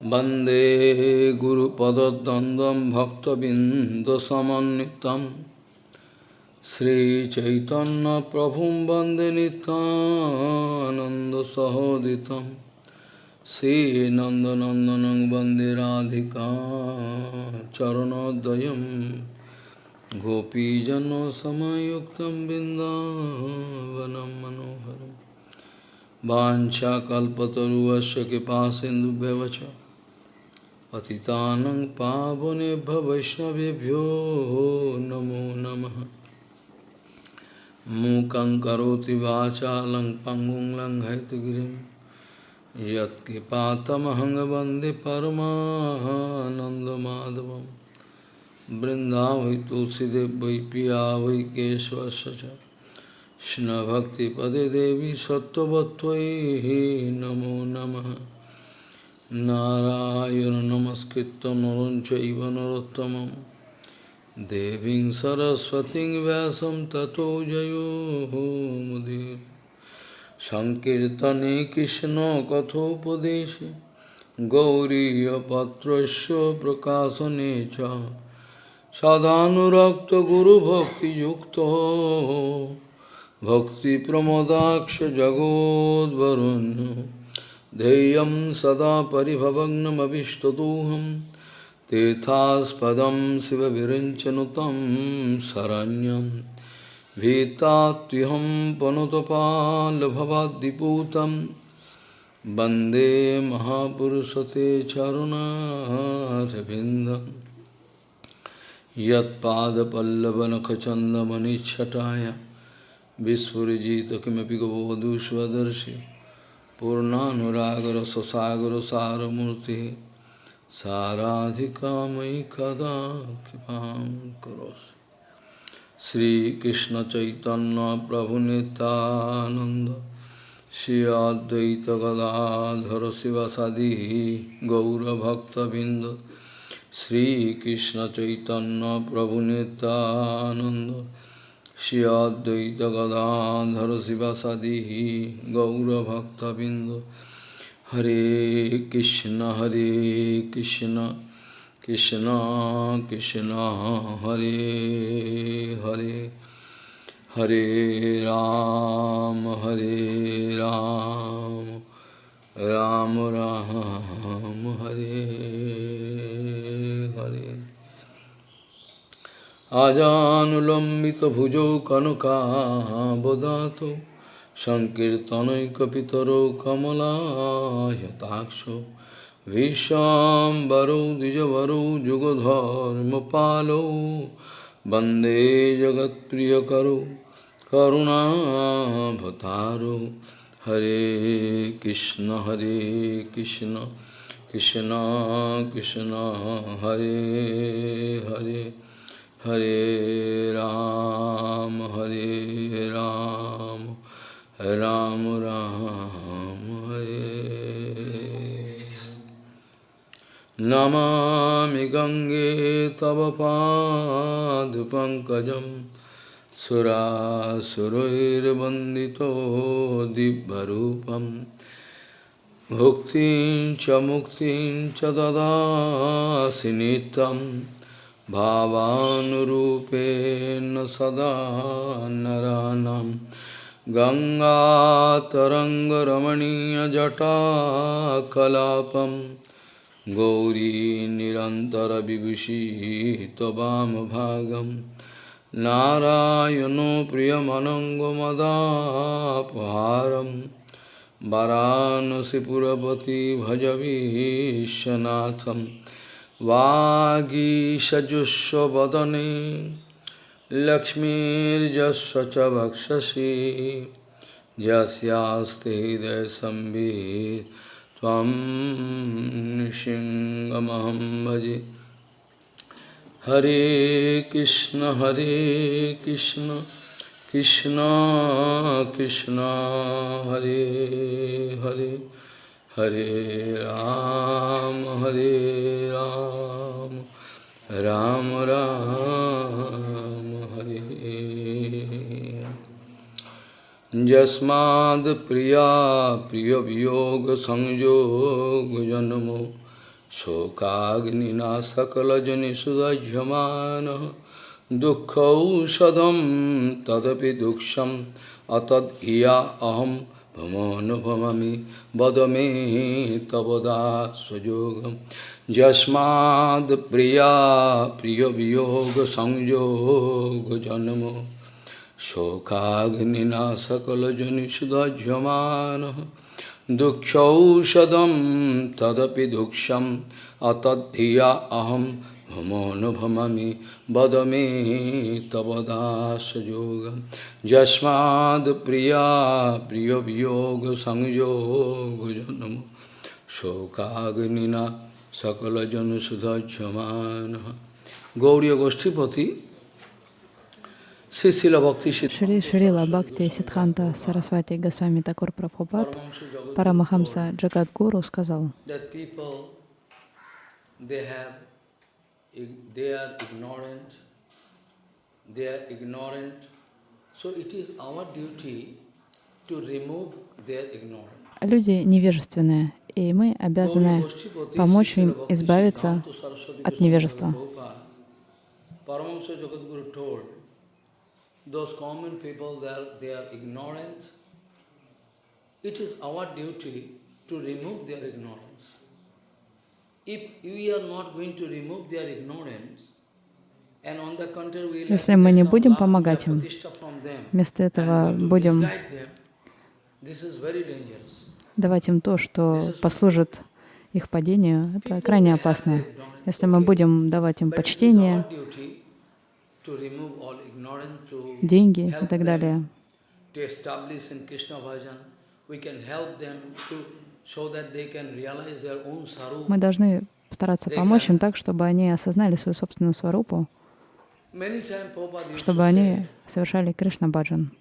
वन्दे गुरुपदद्वन्द्वं भक्तबिन्दसमन्वितं श्रीचैतन्यप्रभुं वन्दे नितानन्दसहोदितं श्रीनन्दनन्दनं वन्दे राधिका चरणोदयं गोपीजनसमयुक्तं बिन्दावनं मनोहरम् वाञ्छाकल्पतरुवस्य कृपा सिन्धुभ्यवच पतितानं पावनेभ्य वैष्णवेभ्यो नमो नमः। मूकं करोति वाचालं पङ्गुं लङ्घयतगिरिं यत्कृपातमहं वंदे परमानन्दमाधवं। बृन्दावै तुलसीदेव वै पिया वै केशवस्य च कृष्णभक्तिपदे देवी सत्त्ववत्त्वयि नमो नमः। नारायण नमस्कृत्य नरं चैव नरोत्तमं देवीं सरस्वतीं व्यासं ततो जयो मुदीर सङ्कीर्तने कृष्णकथोपदेशे गौरीयपत्रस्य प्रकाशने च सदानुरक्तगुरुभक्तियुक्तो भक्तिप्रमोदाक्ष जगोद्वरुण्य ध्येयं सदा परिभवग्नमभिष्टदोहं तीर्थास्पदं शिवविरञ्चनुतं शरण्यं भीतात्युहं पनुतपाल्भवाद्दिपूतं वन्दे महापुरुषते चरुणारविन्दं यत्पादपल्लवनखचन्दमनिच्छटाय विस्फुरिजित किमपि गवधूष्वदर्शि पूर्णानुरागर ससागर सारमूर्ति साराधिकामयि कदा कृपां करोसि श्रीकृष्णचैतन्यप्रभुनितानन्द श्री अद्वैतगदाधर चैतन्य प्रभु श्रीकृष्णचैतन्यप्रभुनितानन्द श्रियाद्वैतगदाधर शिवसदिः गौरभक्तबिन्द। हरे कृष्ण हरे कृष्ण कृष्ण कृष्ण, हरे हरे। हरे राम हरे राम राम राम, हरे हरे। Hare আজানুলম্বিতভুজৌ কনকাবদাত সংকীর্তনৈকপিতরৌ কমলায়তাক্ষ ভীষ্মবরৌ দ্বিজবরৌ যুগধর্মপালৌ বন্দে জগৎপ্রিয়করৌ করুণাভতারৌ হরে কৃষ্ণ হরে কৃষ্ণ কৃষ্ণ কৃষ্ণ, হরে হরে। हरे राम हरे राम राम राम, हरे। नमामि गङ्गे तव पादपङ्कजं सुरासुरैर्वन्दितो दिव्यरूपम् भुक्तिं च मुक्तिं च ददासि नित्यम्। भावानुरूपेण सदा नरानं। गङ्गातरङ्गरमणीयजटाकलापं गौरी निरन्तरविभूषी त्ववामभागं नारायणो प्रियमनङ्गमदापहारं। वरानसिपुरपति भजवीशनाथम् वागीषजुष्वदने लक्ष्मीर्जस्व च वक्षसि यस्यास्ते हृदयसंवित् त्वं सिंहमहं भजे। हरे कृष्ण हरे कृष्ण कृष्ण कृष्ण, हरे हरे। हरे राम हरे राम राम राम, हरे। जस्माद् प्रिया प्रियवियोग संयोग जन्मो शोकाग्निनासकलजनिषुदह्यमानः दुःखौषधं तदपि दुक्षम् अतद् इया अहं भमोऽनुभवामि वद मे तव दासयोगं यस्माद् प्रिया प्रियवियोगसंयोगजन्मो शोकाग्निना सकलजनिषुदह्यमानः दुःखौषधं तदपि दुःखम् अतद्धिया अहं भमोऽनुभवामि वद मे तव दासयोगं यस्माद् प्रिया प्रियवियोगसंयोगजन्मो शोकाग्निना सकलजनसुधज्यमानः गौरी गोष्ठीपति Сисила Бхакти Шри Шрила Бхакти Сидханта Сарасвати Госвами Такур Прабхупад Парамахамса Джагадгуру сказал, Люди невежественные, и мы обязаны помочь им избавиться от невежества. those common people, they are, they are ignorant. It is our duty to remove their ignorance. If we are not going to remove their ignorance, Если мы не будем помогать им, вместо этого будем давать им то, что послужит их падению, это крайне опасно. Если мы будем давать им почтение, деньги и так далее. Мы должны стараться помочь им так, чтобы они осознали свою собственную сварупу, чтобы они совершали Кришна Баджан.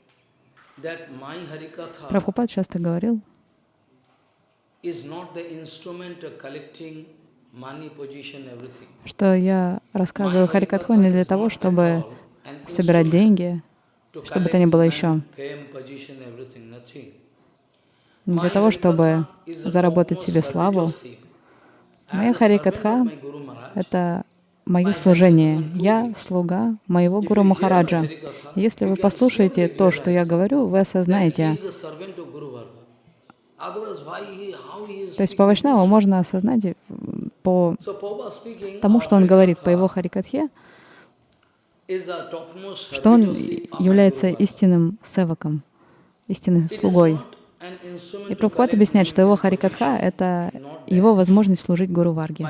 Прабхупад часто говорил, что я рассказываю Харикатху не для того, чтобы собирать деньги, что бы то ни было еще. Для того, чтобы заработать себе славу. Моя Харикатха — это мое служение. Я слуга моего Гуру Махараджа. Если вы послушаете то, что я говорю, вы осознаете. То есть по Вайшнаву можно осознать по тому, что он говорит, по его Харикатхе, что он является истинным севаком, истинным слугой. И Прабхупад объясняет, что его Харикатха — это его возможность служить Гуру Варге.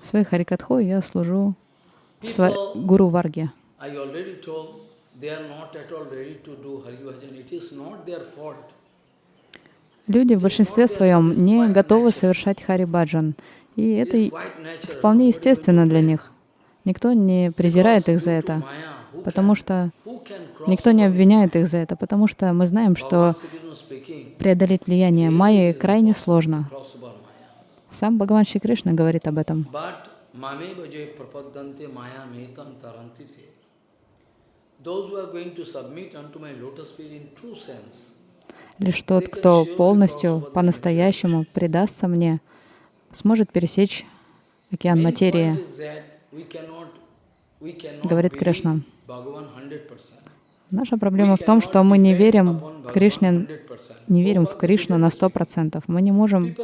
Своей Харикатхой я служу Гуру Варге. Люди в большинстве своем не готовы совершать Харибаджан. И это вполне естественно для них. Никто не презирает их за это, потому что никто не обвиняет их за это, потому что мы знаем, что преодолеть влияние майи крайне сложно. Сам Бхагаван Шри Кришна говорит об этом. Лишь тот, кто полностью, по-настоящему предастся мне, сможет пересечь океан материи, говорит Кришна. Наша проблема в том, что мы не верим в Кришне, не верим в Кришну на сто процентов. Мы не можем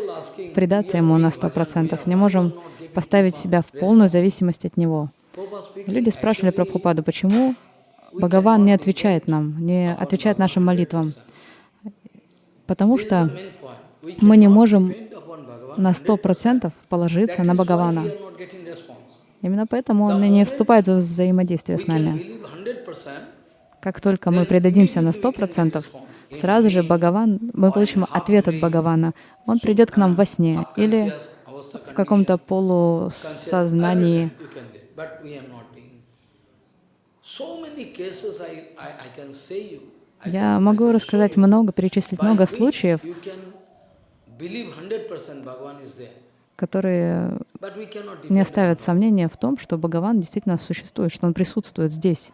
предаться Ему на сто процентов, не можем поставить себя в полную зависимость от Него. Люди спрашивали Прабхупаду, почему Бхагаван не отвечает нам, не отвечает нашим молитвам? потому что мы не можем на сто процентов положиться на Бхагавана. Именно поэтому он и не вступает в взаимодействие с нами. Как только мы предадимся на сто процентов, сразу же Бхагаван, мы получим ответ от Бхагавана. Он придет к нам во сне или в каком-то полусознании. Я могу рассказать много, перечислить много случаев, которые не оставят сомнения в том, что Бхагаван действительно существует, что Он присутствует здесь.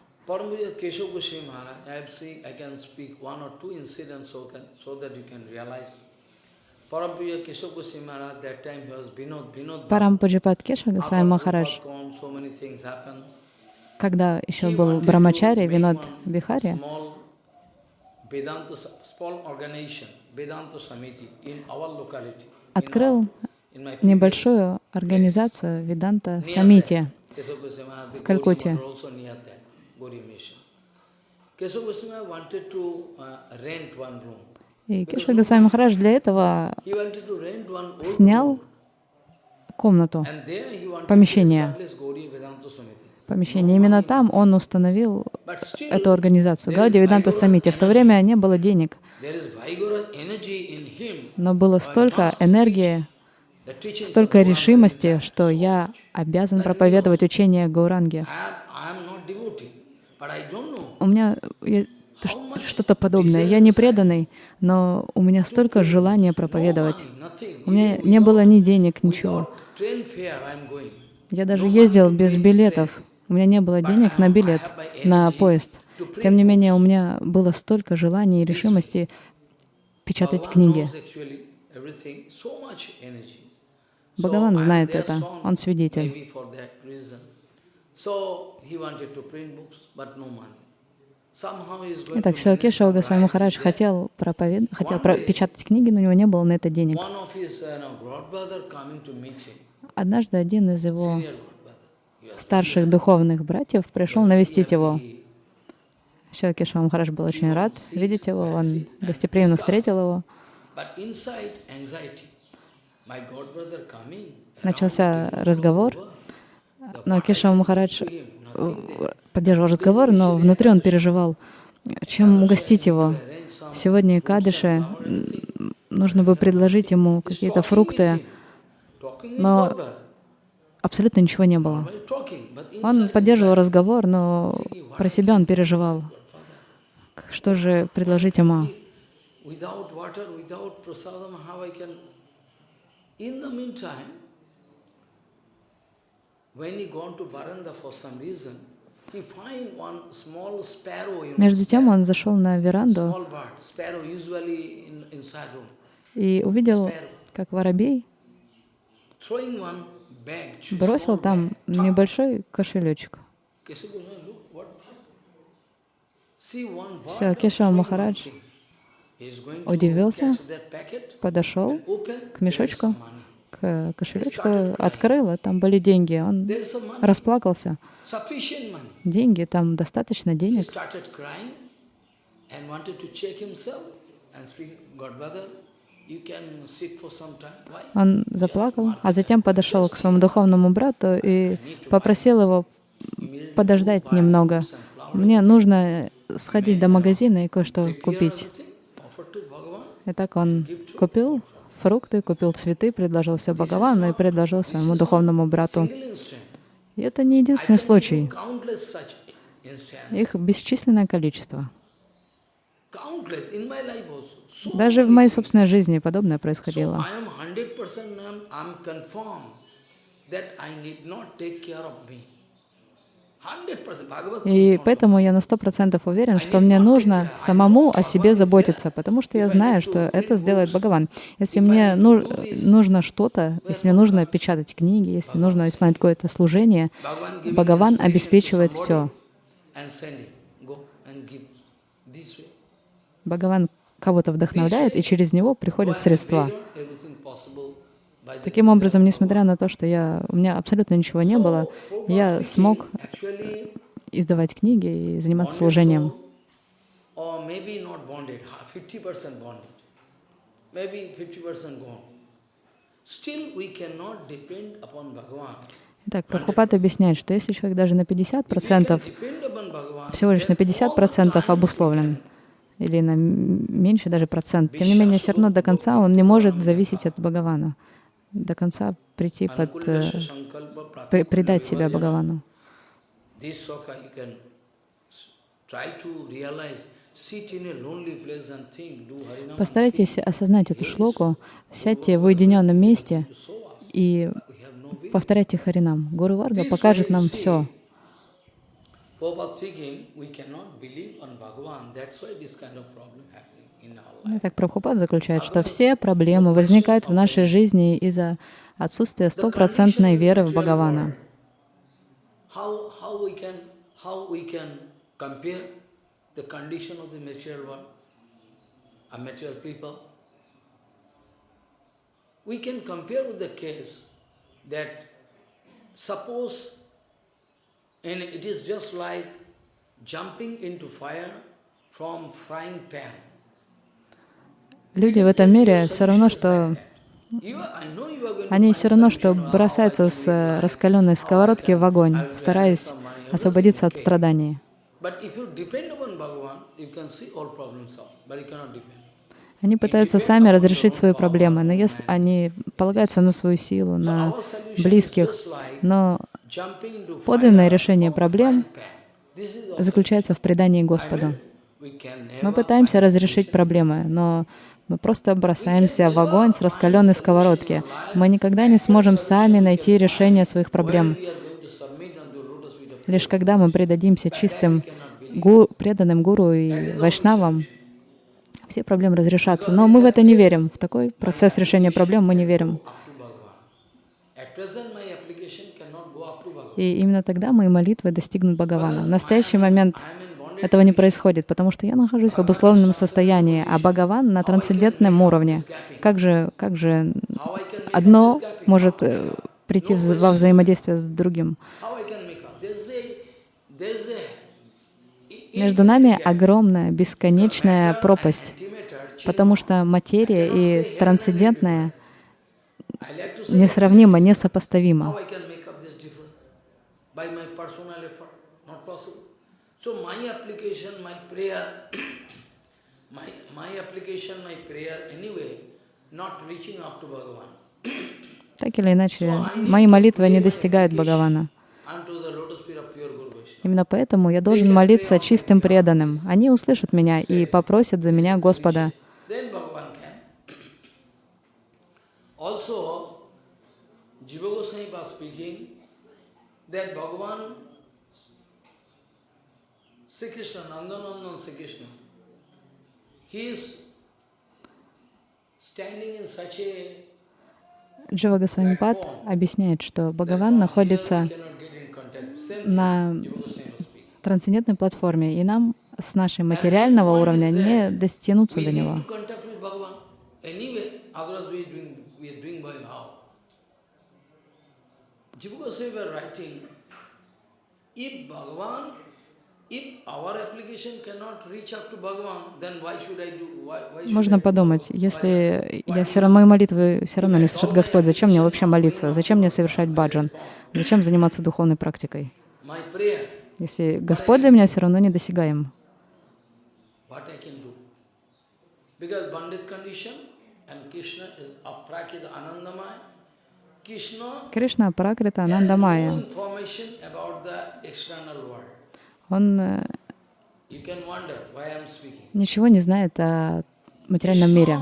Парампуджипат Кеша Госвами Махарадж, когда еще был Брамачари, Винод Бихари, открыл небольшую организацию Виданта Самити. В Калькутте. Uh. И Кеша Госвами Махарадж для этого снял комнату, помещение. помещение. Именно там он установил эту организацию, Гауди Веданта Самити. В то время не было денег, но было столько энергии, столько решимости, что я обязан проповедовать учение Гауранги. У меня что-то подобное. Я не преданный, но у меня столько желания проповедовать. У меня не было ни денег, ничего. Я даже ездил без билетов. У меня не было денег на билет, на поезд. Тем не менее, у меня было столько желаний и решимости печатать книги. Бхагаван знает это, он свидетель. Итак, Шилакеша Госвами Махарадж хотел, проповед... хотел про- печатать книги, но у него не было на это денег. Uh, Однажды один из его старших духовных братьев пришел навестить его. Шилакеша Махарадж был очень рад видеть его, он гостеприимно встретил его. Начался разговор, но can Махарадж there. поддерживал разговор, но внутри он переживал, чем угостить его. Сегодня Кадыше нужно бы предложить ему какие-то фрукты, но абсолютно ничего не было. Он поддерживал разговор, но про себя он переживал. Что же предложить ему? without water, without prasadam, how I can... In the meantime, when he gone to Baranda for some reason, he find one small sparrow, you know, Между тем он зашел на веранду и увидел, как воробей бросил там небольшой кошелечек. Throwing one Махарадж удивился, подошел к мешочку, к кошелечку, открыл, а там были деньги. Он расплакался. Деньги, там достаточно денег. Он заплакал, а затем подошел к своему духовному брату и попросил его подождать немного. Мне нужно сходить до магазина и кое-что купить. Everything, offer to Bhagavan. И так он купил фрукты, купил цветы, предложил все Бхагавану и предложил своему духовному брату. И это не единственный случай. Их бесчисленное количество. Даже в моей собственной жизни подобное происходило. I am 100% I'm, I'm confirmed that I need not take care of me. 100%. Bhagavad И поэтому я на сто процентов уверен, что мне нужно самому о себе заботиться, потому что я знаю, что это сделает Бхагаван. Если мне ну- нужно что-то, если мне нужно печатать книги, если нужно исполнять какое-то служение, Бхагаван обеспечивает все. Бхагаван кого-то вдохновляет, и через него приходят средства. figure everything possible by the Таким образом, несмотря на то, что я, у меня абсолютно ничего не было, я смог Actually, издавать книги и заниматься служением. soul, or maybe not bonded, ha- 50% bonded, maybe 50% gone. Still, we cannot depend upon Bhagavan. Итак, Прабхупад объясняет, что если человек даже на 50%, Depend upon Bhagavan, всего лишь на then all 50% time обусловлен, или на меньше даже процент, тем не менее, все равно до конца он не может зависеть от Бхагавана, до конца прийти под, э, при- предать себя. Бхагавану. This. Постарайтесь осознать эту шлоку, сядьте в уединенном месте и We повторяйте Харинам. Гуру Варга покажет нам все. Так Прабхупад заключает, что все проблемы возникают в нашей жизни из-за отсутствия стопроцентной веры в Бхагавана. We can compare with the case that suppose, and it is just like jumping into fire from frying pan. Люди в этом мире все равно, что они все равно, что бросаются с раскаленной сковородки в огонь, стараясь освободиться от страданий. Они пытаются сами разрешить свои проблемы, но если они полагаются на свою силу, на близких, но подлинное решение проблем заключается в предании Господу. Мы пытаемся разрешить проблемы, но мы просто бросаемся в огонь с раскаленной сковородки. Мы никогда не сможем сами найти решение своих проблем. Лишь когда мы предадимся чистым, гу, преданным гуру и вайшнавам, все проблемы разрешатся. Но мы в это не верим. В такой процесс решения проблем мы не верим. И именно тогда мои молитвы достигнут Бхагавана. В настоящий момент этого не происходит, потому что я нахожусь в обусловленном состоянии, а Бхагаван на трансцендентном уровне. Как же, как же одно может э, прийти во взаимодействие с другим? Между нами огромная, бесконечная пропасть, потому что материя и трансцендентная несравнимо, несопоставимо. Так или иначе, мои молитвы не достигают Бхагавана. Именно поэтому я должен молиться чистым преданным. Они услышат меня и попросят за меня Господа. Джива Госвамипад объясняет, что Бхагаван находится на трансцендентной платформе, и нам с нашей материального уровня не достигнуться до него. Можно подумать, если я все равно, мои молитвы все равно не слышит Господь, зачем мне вообще молиться? Зачем мне совершать баджан? Зачем заниматься духовной практикой? Если Господь для меня все равно недосягаем. Кришна Пракрита Анандамая. Он э, ничего не знает о материальном мире,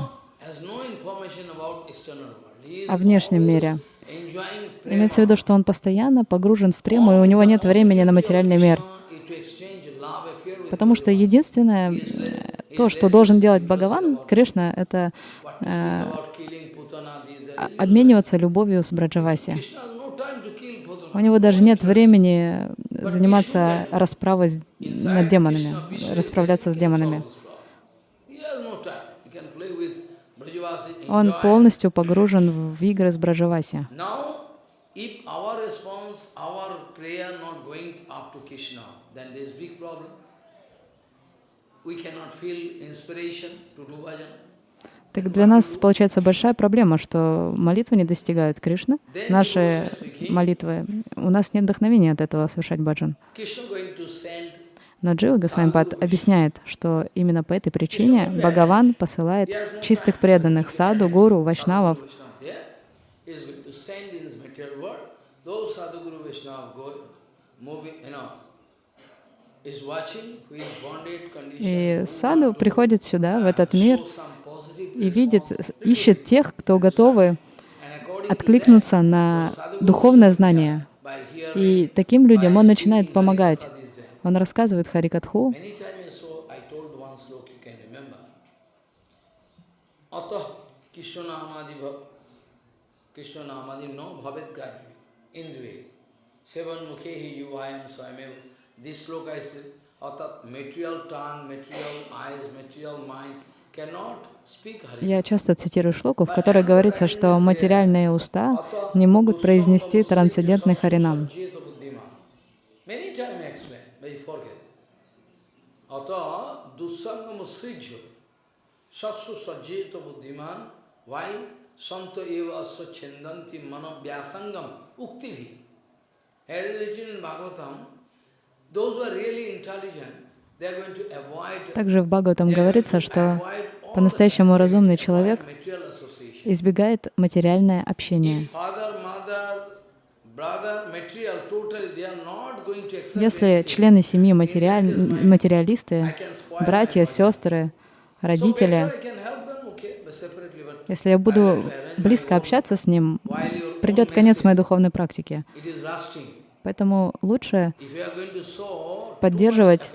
о внешнем мире. Имеется в виду, что он постоянно погружен в прему, и у него нет времени на материальный мир. Потому что единственное, э, то, что должен делать Бхагаван, Кришна, это э, обмениваться любовью с Браджаваси. У него даже нет времени заниматься расправой над демонами, расправляться с демонами. Он полностью погружен в игры с Браджаваси. Так для нас получается большая проблема, что молитвы не достигают Кришны, наши молитвы, у нас нет вдохновения от этого совершать баджан. Но Джива Госвамипад объясняет, что именно по этой причине Бхагаван посылает чистых преданных саду, гуру, вайшнавов. И саду приходит сюда, в этот мир, и видит, ищет тех, кто готовы откликнуться на духовное знание. И таким людям он начинает помогать. Он рассказывает Харикатху. This sloka is material tongue, material eyes, material mind я часто цитирую шлоку, в которой говорится, что материальные уста не могут произнести трансцендентный харинам. Santo eva aswachendanti mano vyasangam uktivi. As written in Bhagavatam, those who are really intelligent, также в Бхагаватам говорится, что по-настоящему разумный человек избегает материальное общение. Если члены семьи материаль... материалисты, братья, сестры, родители, если я буду близко общаться с ним, придет конец моей духовной практике. Поэтому лучше поддерживать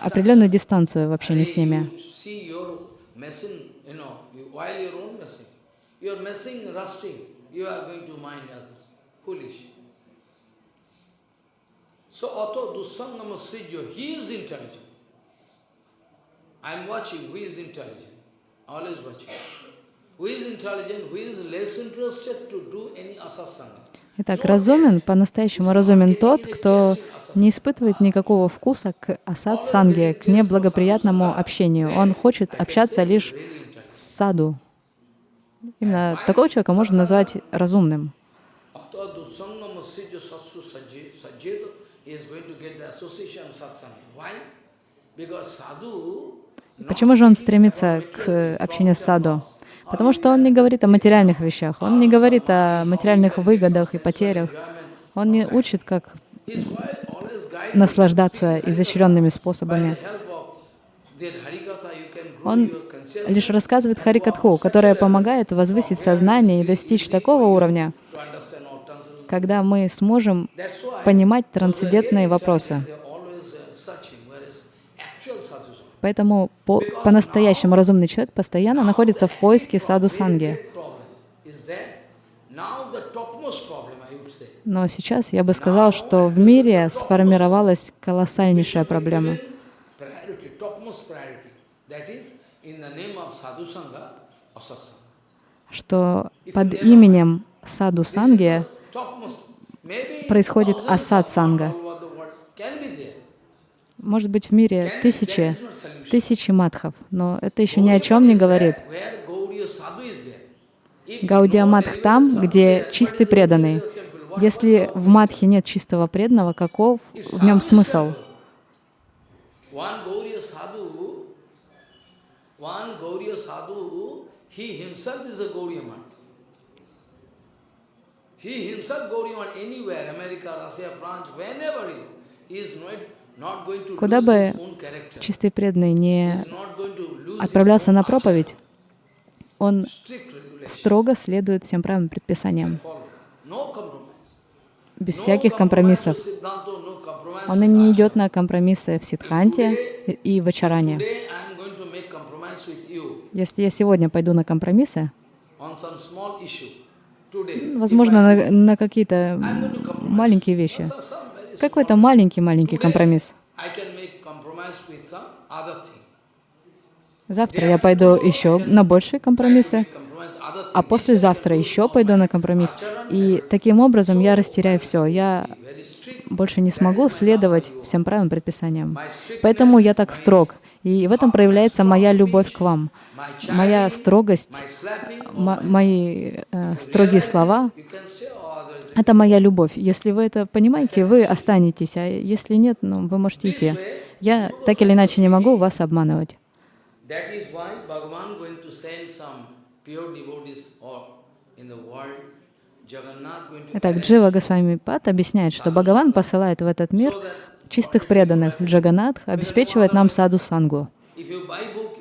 определенную дистанцию в общении с ними. So Atto Dusangama Srijyo, he is intelligent. I am watching who is intelligent, always watching. Who is intelligent, who is less interested to do any asasanga. Итак, разумен, по-настоящему разумен тот, кто не испытывает никакого вкуса к асад санге, к неблагоприятному общению. Он хочет общаться лишь с саду. Именно такого человека можно назвать разумным. Почему же он стремится к общению с саду? Потому что он не говорит о материальных вещах, он не говорит о материальных выгодах и потерях. Он не учит, как наслаждаться изощренными способами. Он лишь рассказывает Харикатху, которая помогает возвысить сознание и достичь такого уровня, когда мы сможем понимать трансцендентные вопросы. Поэтому по-настоящему по разумный человек постоянно находится в поиске саду санги. Но сейчас я бы сказал, что в мире сформировалась колоссальнейшая проблема. Что под именем саду санги происходит асад санга. Может быть, в мире тысячи, тысячи матхов, но это еще ни о чем не говорит. Гаудия Матх там, где чистый преданный. Если в Матхе нет чистого преданного, каков в нем смысл? He himself Gauriyaman anywhere, America, Russia, France, whenever he is Куда бы чистый преданный не отправлялся на проповедь, он строго следует всем правильным предписаниям, без всяких компромиссов. Он не идет на компромиссы в Сидханте и в Ачаране. Если я сегодня пойду на компромиссы, возможно, на, на какие-то маленькие вещи, какой-то маленький-маленький компромисс. Завтра я пойду еще на большие компромиссы, а послезавтра еще пойду на компромисс. И таким образом я растеряю все. Я больше не смогу следовать всем правилам предписаниям. Поэтому я так строг. И в этом проявляется моя любовь к вам. Моя строгость, мои э, строгие слова это моя любовь. Если вы это понимаете, вы останетесь, а если нет, ну, вы можете идти. Я так или иначе не могу вас обманывать. Итак, Джива Госвами Пат объясняет, что Бхагаван посылает в этот мир чистых преданных. Джаганатх обеспечивает нам саду сангу.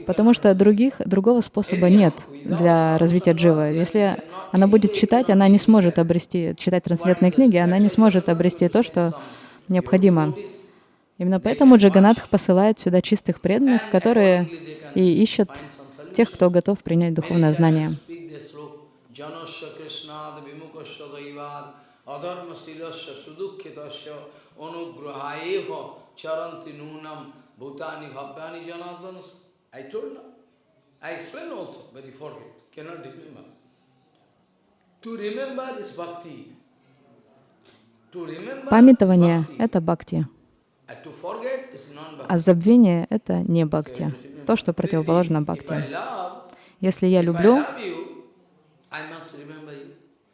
Потому что других, другого способа нет для развития дживы. Если она будет читать, она не сможет обрести, читать трансцендентные книги, она не сможет обрести то, что необходимо. Именно поэтому Джаганатх посылает сюда чистых преданных, которые и ищут тех, кто готов принять духовное знание. I explain also, but you forget, cannot remember. To remember is bhakti. Памятование — это бхакти. А забвение — это не бхакти, то, что противоположно бхакти. Если я люблю,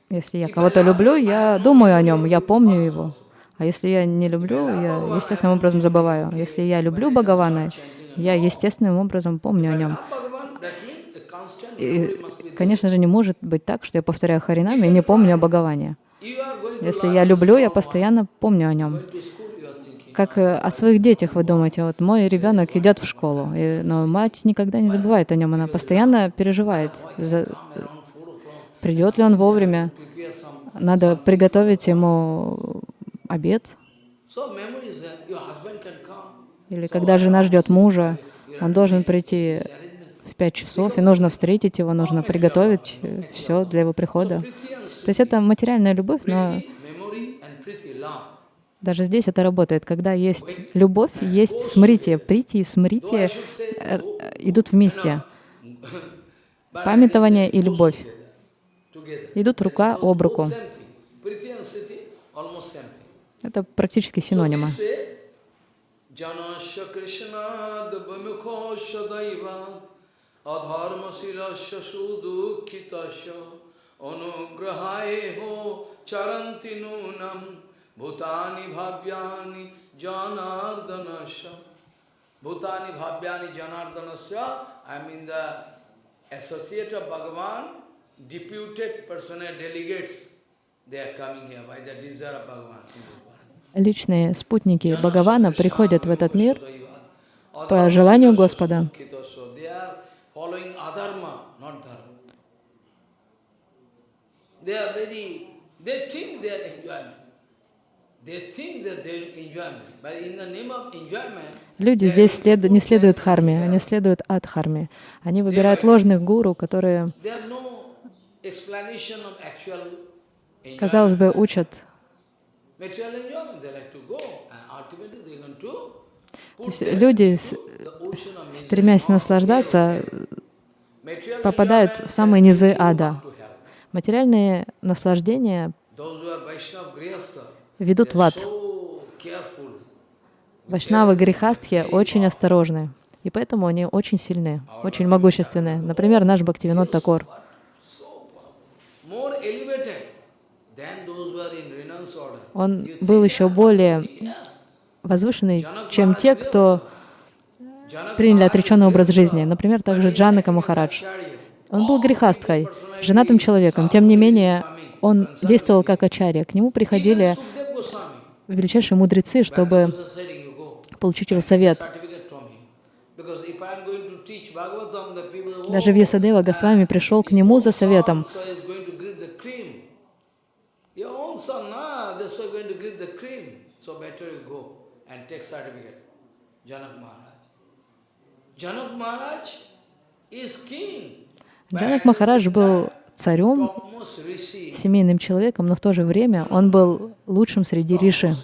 если я кого-то люблю, я думаю о нем, я помню его. А если я не люблю, я естественным образом забываю. Если я люблю Бхагавана, я естественным образом помню о нем. И, конечно же, не может быть так, что я повторяю Харинами и не помню о Бхагаване. Если я люблю, я постоянно помню о нем. Как э, о своих детях вы думаете, вот мой ребенок идет в школу, и, но мать никогда не забывает о нем, она постоянно переживает, за, придет ли он вовремя, надо приготовить ему обед. Или когда жена ждет мужа, он должен прийти в пять часов, и нужно встретить его, нужно приготовить э, все для его прихода. То есть это материальная любовь, но даже здесь это работает. Когда есть любовь, есть смритие. Прити и смритие э, идут вместе. Памятование и любовь идут рука об руку. Это практически синонимы adharmasilasa sudukhitasya anugrahaeho charanti nunam bhutani bhavyani janardanasya bhutani bhavyani janardanasya I mean the associate of Bhagavan, deputed personal delegates, they are coming here by the desire of Bhagavan. Личные спутники Бхагавана приходят в этот мир по желанию Господа. They are very, they think they are enjoyment. Люди здесь след... не следуют харме, они следуют ад харме. Они выбирают ложных гуру, которые, казалось бы, учат люди, стремясь наслаждаться, попадают в самые низы ада. Материальные наслаждения ведут в ад. Вайшнавы грехастхи очень осторожны, и поэтому они очень сильны, очень могущественны. Например, наш Бхактивинод Такор. Он был еще более возвышенный, чем те, кто приняли отреченный образ жизни. Например, также Джанака Махарадж. Он был грехастхой, женатым человеком. Тем не менее, он действовал как ачарья. К нему приходили величайшие мудрецы, чтобы получить его совет. Даже Вьясадева Госвами пришел к нему за советом. Джанак Махарадж был царем, семейным человеком, но в то же время он был лучшим среди риши.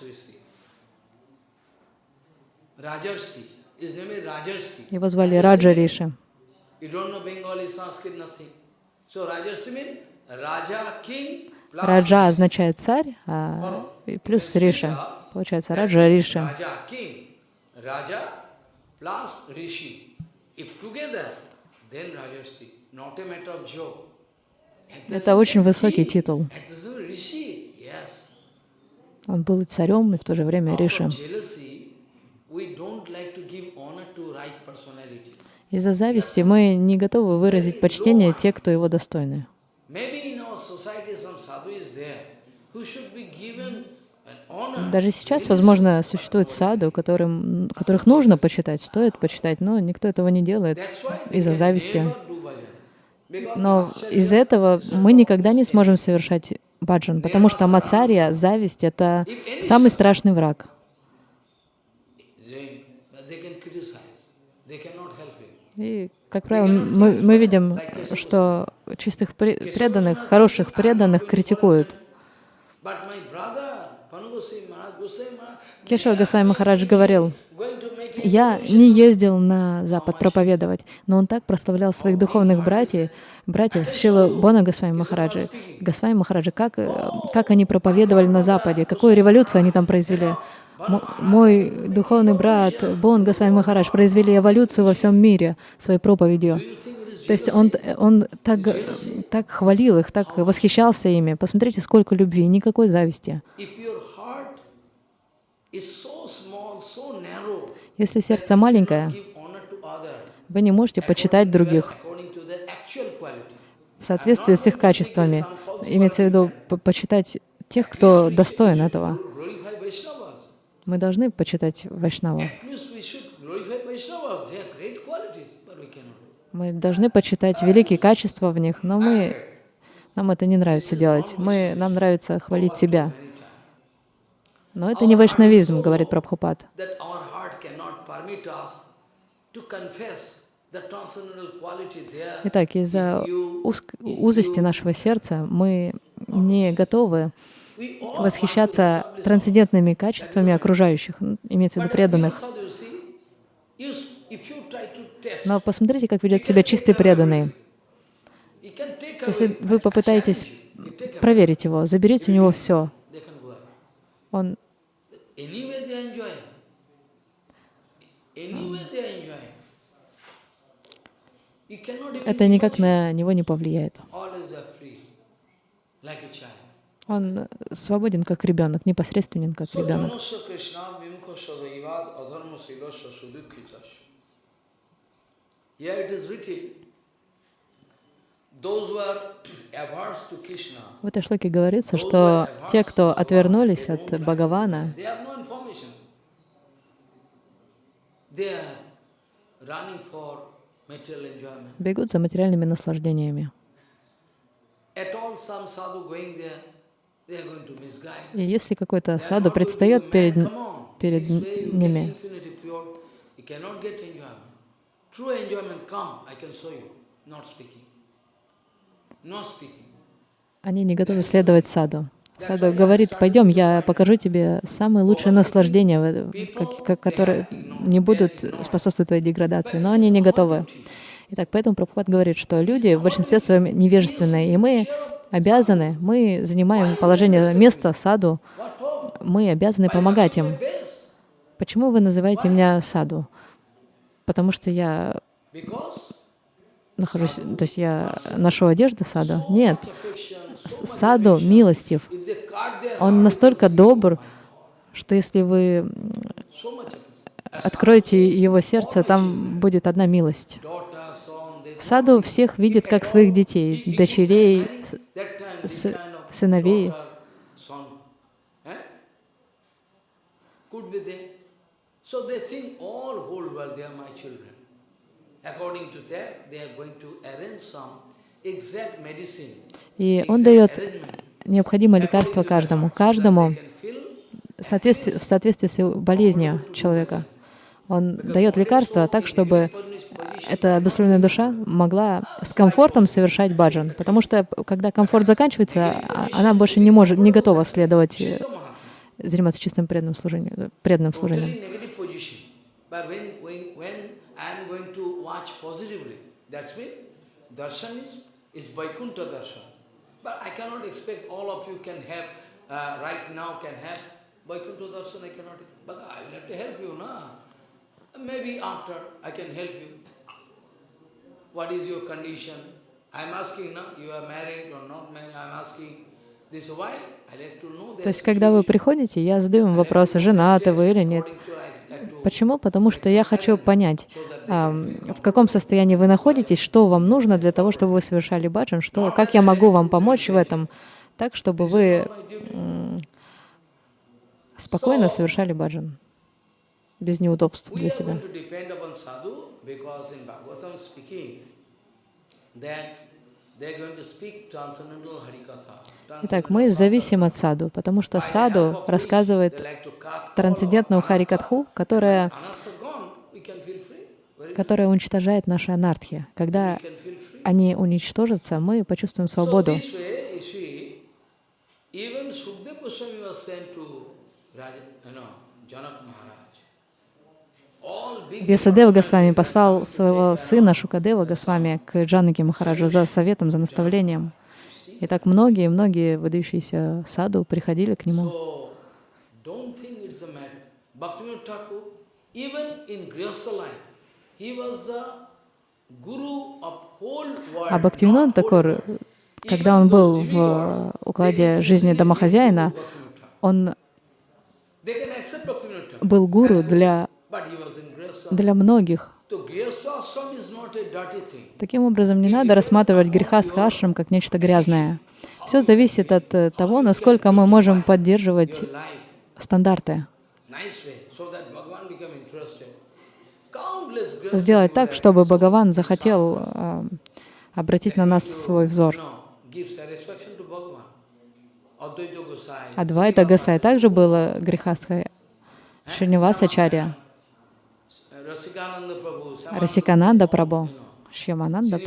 Его звали Раджа Риши. Раджа означает царь, а плюс Риша. Получается Раджа Риши. Раджа плюс Риши. If together. Это очень высокий титул. Он был царем и в то же время риши. Из-за зависти мы не готовы выразить почтение те, кто его достойны. Даже сейчас, возможно, существует саду, которым, которых нужно почитать, стоит почитать, но никто этого не делает из-за зависти. Но из этого мы никогда не сможем совершать баджан, потому что мацария, зависть — это самый страшный враг. И, как правило, мы, мы видим, что чистых преданных, хороших преданных критикуют. Кешава Госвами Махарадж говорил, я не ездил на Запад проповедовать, но он так прославлял своих духовных братьев, братьев Шилу Бона Госвами Махараджи, Госвами Махараджи, как, как они проповедовали на Западе, какую революцию они там произвели. Мой духовный брат Бон Госвами Махарадж произвели эволюцию во всем мире своей проповедью. То есть он, он так, так хвалил их, так восхищался ими. Посмотрите, сколько любви, никакой зависти. Если сердце маленькое, вы не можете почитать других в соответствии с их качествами. Имеется в виду почитать тех, кто достоин этого. Мы должны почитать Вайшнава. Мы должны почитать великие качества в них, но мы, нам это не нравится делать. Мы, нам нравится хвалить себя. Но это не вайшнавизм, говорит Прабхупад. Итак, из-за узости нашего сердца мы не готовы восхищаться трансцендентными качествами окружающих, имеется в виду преданных. Но посмотрите, как ведет себя чистый преданный. Если вы попытаетесь проверить его, заберите у него все, он это никак на него не повлияет. Он свободен как ребенок, непосредственен как ребенок. В этой шлоке говорится, что те, кто отвернулись от Бхагавана, бегут за материальными наслаждениями. И если какой-то саду предстает перед, перед ними, они не готовы следовать саду. Саду говорит, пойдем, я покажу тебе самые лучшие наслаждения, которые не будут способствовать твоей деградации, но они не готовы. Итак, поэтому Прабхупад говорит, что люди в большинстве своем невежественные, и мы обязаны, мы занимаем положение места, саду, мы обязаны помогать им. Почему вы называете меня саду? Потому что я нахожусь, то есть я ношу одежду саду? Нет. Саду милостив. Он настолько добр, что если вы откроете его сердце, там будет одна милость. Саду всех видит как своих детей, дочерей, сыновей. И он дает необходимое лекарство каждому, каждому в соответствии, в соответствии с болезнью человека. Он дает лекарство так, чтобы эта обусловленная душа могла с комфортом совершать баджан. Потому что, когда комфорт заканчивается, а, она больше не может, не готова следовать, э, заниматься чистым преданным служением. Преданным служением. But I cannot expect all of you can have, uh, right now can have Vaikuntha darshan, I cannot, but I will have to help you, na? Maybe after I can help you. What is your condition? I'm asking, no? You are married or not married? I'm asking this why? I to know. То есть, когда вы приходите, я задаю вам вопросы, женаты вы или нет. Почему? Потому что я хочу понять, в каком состоянии вы находитесь, что вам нужно для того, чтобы вы совершали баджан, что, как я могу вам помочь в этом, так, чтобы вы спокойно совершали баджан без неудобств для себя. Итак, мы зависим от саду, потому что саду рассказывает трансцендентную харикатху, которая, которая уничтожает наши анархи. Когда они уничтожатся, мы почувствуем свободу. Весадева Госвами послал своего сына Шукадева Госвами к Джанаки Махараджу за советом, за наставлением. И так многие-многие выдающиеся саду приходили к нему. А Бхактивинод Такор, когда он был в укладе жизни домохозяина, он был гуру для, для многих. Таким образом, не надо рассматривать грехастха ашрам как нечто грязное. Все зависит от э, того, насколько мы можем поддерживать стандарты. Сделать так, чтобы Бхагаван захотел э, обратить на нас свой взор. Адвайта Гасай также было грехастхой Шринивасачарья. Расикананда Прабhu, Шьямананда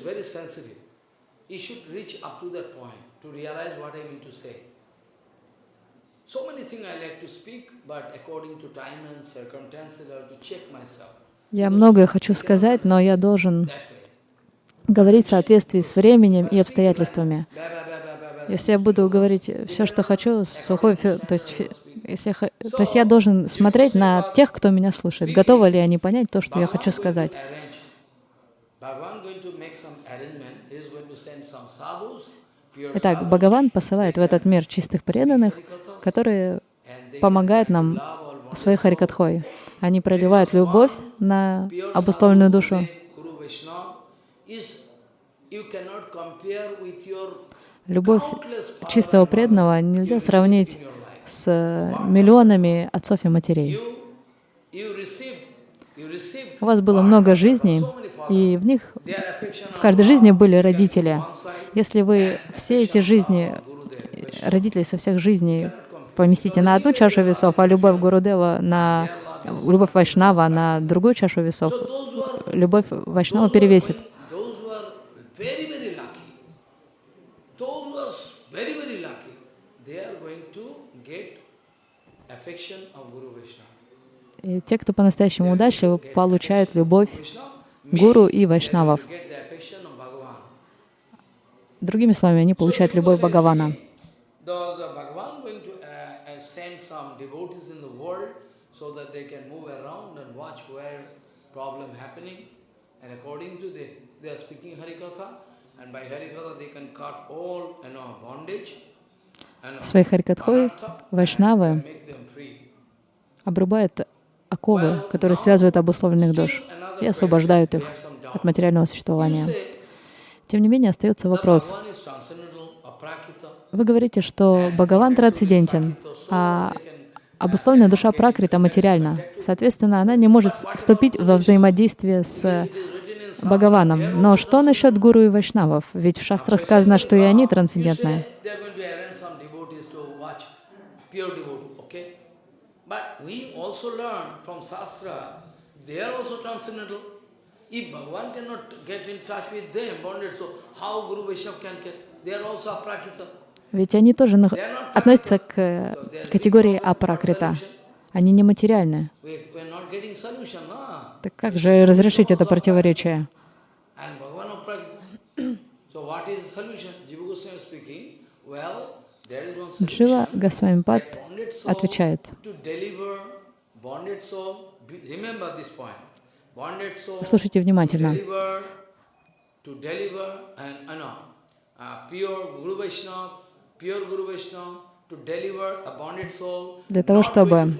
very sensitive. You should reach up to that point to realize what I mean to say. So many things I like to speak, but according to time and circumstances, I have to check myself. Я многое хочу сказать, но я должен говорить в соответствии с временем и обстоятельствами. Если я буду говорить все, что хочу, сухой, то есть, если я, то есть я должен смотреть на тех, кто меня слушает. Готовы ли они понять то, что я хочу сказать? Итак, Бхагаван посылает в этот мир чистых преданных, которые помогают нам своей харикатхой. Они проливают любовь на обусловленную душу. Любовь чистого преданного нельзя сравнить с миллионами отцов и матерей. У вас было много жизней, и в них, в каждой жизни были родители. Если вы все эти жизни, родителей со всех жизней поместите на одну чашу весов, а любовь Гурудева на любовь Вайшнава на другую чашу весов, любовь Вайшнава перевесит. И те, кто по-настоящему удачливы, получают любовь гуру и вайшнавов. Другими словами, они получают любовь Бхагавана. And according to the, they are speaking Harikatha, and by Harikatha they can cut all, you know, bondage. Своей Харикатхой вайшнавы обрубают оковы, которые связывают обусловленных душ и освобождают их от материального существования. Тем не менее, остается вопрос. Вы говорите, что Бхагаван трансцендентен, а обусловленная душа пракрита материальна. Соответственно, она не может вступить во взаимодействие с Бхагаваном. Но что насчет гуру и вайшнавов? Ведь в шастрах сказано, что и они трансцендентные. But we also learn from Shastra, they are also transcendental. If Bhagavan cannot get in touch with them, bonded, so how Guru Vaishnava can get? They are also aprakrita. Ведь они тоже относятся к категории апракрита. Они нематериальны. Так как же разрешить это противоречие? Джива Госвамипад отвечает, слушайте внимательно. Для того, чтобы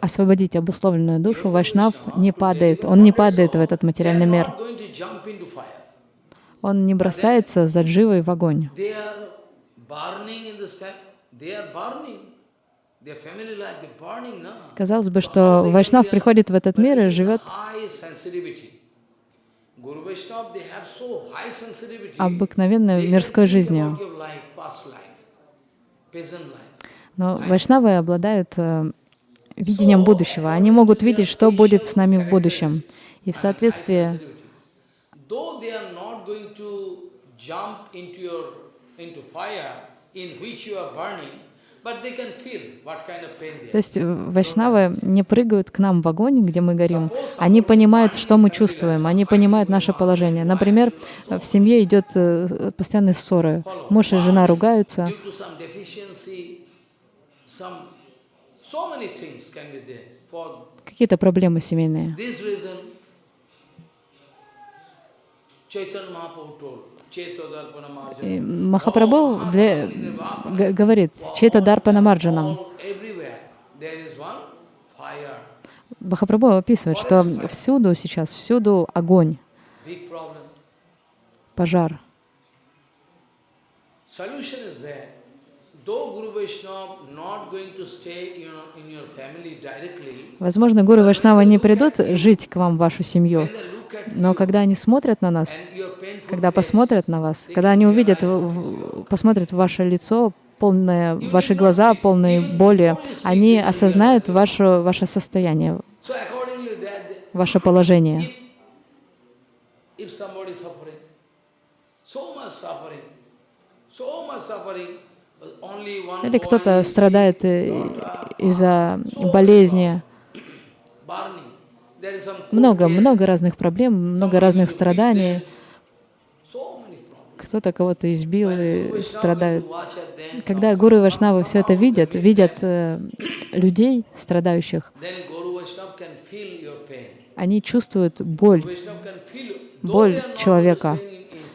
освободить обусловленную душу, Вайшнав не падает, он не падает в этот материальный мир. Он не бросается за дживой в огонь. Казалось бы, что Вайшнав приходит в этот мир и живет обыкновенной мирской жизнью. Но вайшнавы обладают э, видением будущего. Они могут видеть, что будет с нами в будущем. И в соответствии то есть вайшнавы не прыгают к нам в огонь, где мы горим. Они понимают, что мы чувствуем, они понимают наше положение. Например, в семье идет э, постоянные ссоры. Муж и жена ругаются. Какие-то проблемы семейные. И Махапрабху для, говорит, Чета Дарпана Марджанам. Махапрабху описывает, что всюду сейчас, всюду огонь, пожар. Возможно, Гуру Вайшнава не придут жить к вам в вашу семью, но когда они смотрят на нас, когда посмотрят на вас, когда они увидят, посмотрят в ваше лицо, полное, ваши глаза, полные боли, они осознают ваше, ваше состояние, ваше положение. Или кто-то страдает э, из-за болезни. Много, много разных проблем, много разных страданий. Кто-то кого-то избил и страдает. Когда гуру и вайшнавы все это видят, видят э, людей, страдающих, они чувствуют боль, боль человека.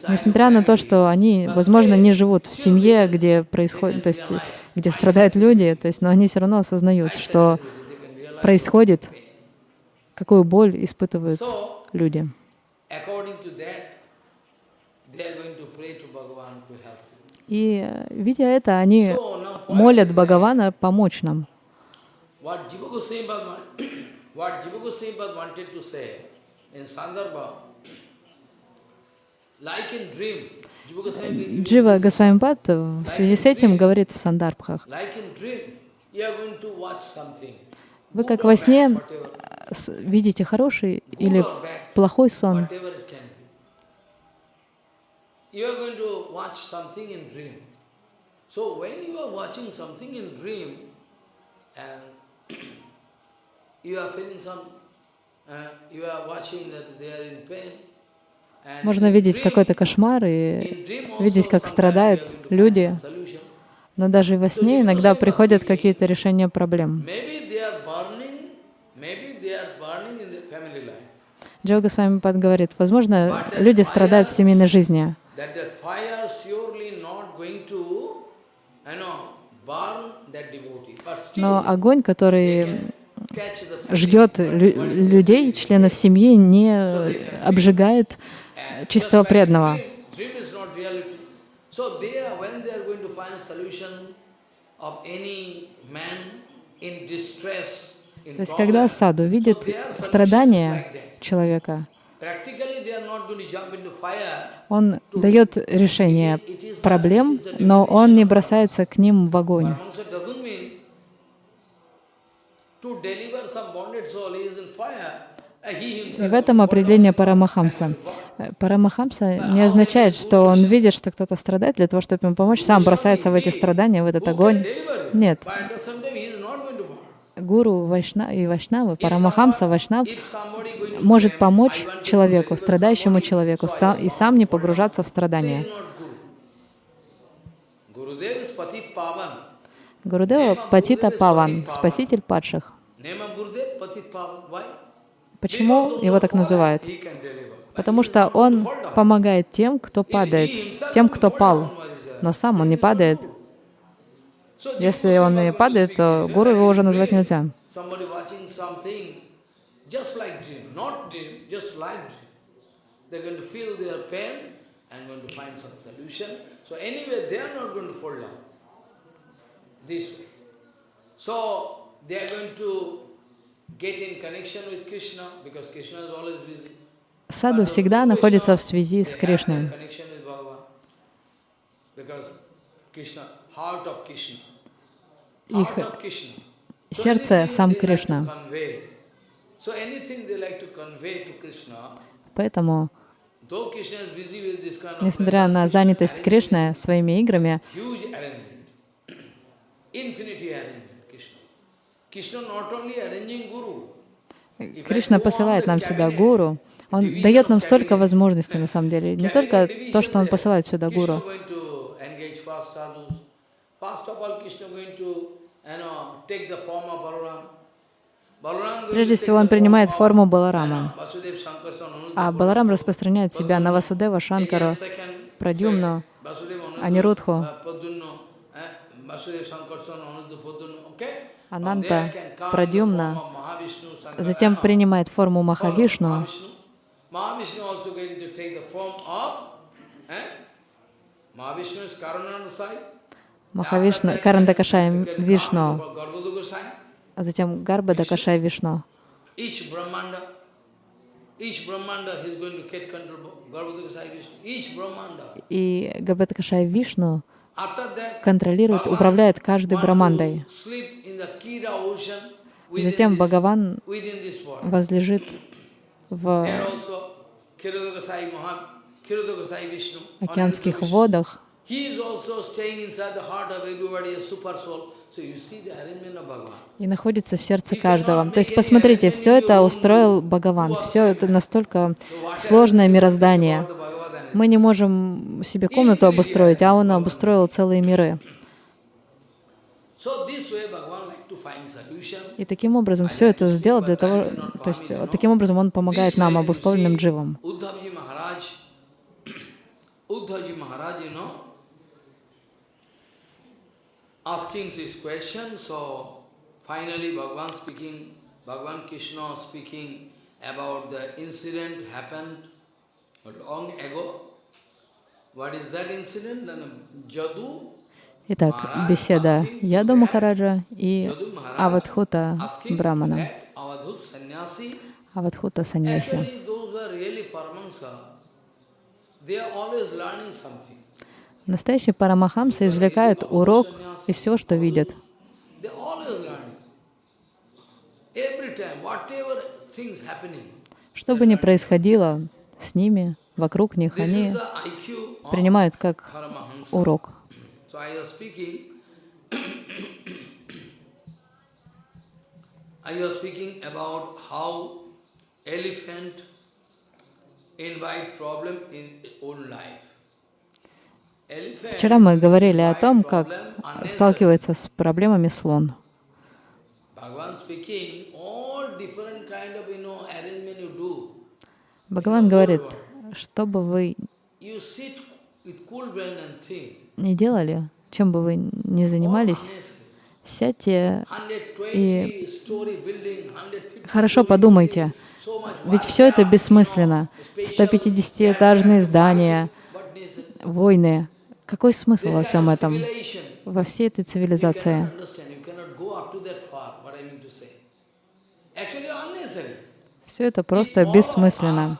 Несмотря на то, что они, возможно, не живут в семье, где происходит, то есть, где страдают люди, то есть, но они все равно осознают, что происходит, какую боль испытывают люди. И, видя это, они молят Бхагавана помочь нам. What Jiva Goswami wanted to say in Sandarbha, Джива Госвамипад в связи с этим говорит в Сандарбхах, вы как во сне видите хороший или плохой сон. You are feeling some, uh, you are watching that they are in pain, можно видеть какой-то кошмар и видеть, как страдают люди, но даже во сне иногда приходят какие-то решения проблем. Джога с вами говорит, возможно, люди страдают в семейной жизни. Но огонь, который ждет людей, членов семьи, не обжигает чистого преданного. То есть, когда саду видит страдания человека, он дает решение проблем, но он не бросается к ним в огонь. В этом определение Парамахамса. Парамахамса не означает, что он видит, что кто-то страдает, для того, чтобы ему помочь, сам бросается в эти страдания, в этот огонь. Нет. Гуру Вайшна и Вайшнава, Парамахамса, Вайшнав может помочь человеку, страдающему человеку, сам, и сам не погружаться в страдания. Гурудева Патита Паван, спаситель падших. Почему его так называют? Потому что он помогает тем, кто падает, тем, кто пал, но сам он не падает. Если он и падает, то гуру его уже назвать нельзя. So Саду всегда находится в связи с Кришной. Их сердце — сам Кришна. Поэтому, несмотря на занятость Кришны своими играми, Кришна посылает нам сюда гуру. Он дает нам столько возможностей на самом деле. Не только то, что Он посылает сюда гуру. Прежде всего, он принимает форму Баларама. А Баларам распространяет себя на Васудева, Шанкару, Прадюмну, Анирудху, Ананта, Прадюмна, затем принимает форму Махавишну. Махавишна, Карандакашай Вишну, а затем Гарба Дакашай Вишну. И Габадакашай Вишну контролирует, управляет каждой брамандой. Затем Бхагаван возлежит в океанских водах. И находится в сердце каждого. То есть посмотрите, все это устроил Бхагаван. Все это настолько сложное мироздание. Мы не можем себе комнату обустроить, а он обустроил целые миры. И таким образом все это сделал для того, то есть таким образом он помогает нам, обусловленным дживам. about the incident happened long ago. What is that incident? Jadu Итак, беседа Яду Махараджа и Авадхута Брамана. Авадхута Саньяси. Настоящие парамахамсы извлекают урок из всего, что видят. Что бы ни происходило с ними, вокруг них, они принимают как урок. I was speaking about how elephant invite problem in own life. Вчера мы говорили о том, как сталкивается с проблемами слон. Бхагаван говорит, что бы вы не делали, чем бы вы ни занимались, сядьте и хорошо подумайте, ведь все это бессмысленно. 150-этажные здания, войны. Какой смысл во всем этом, во всей этой цивилизации? Все это просто бессмысленно.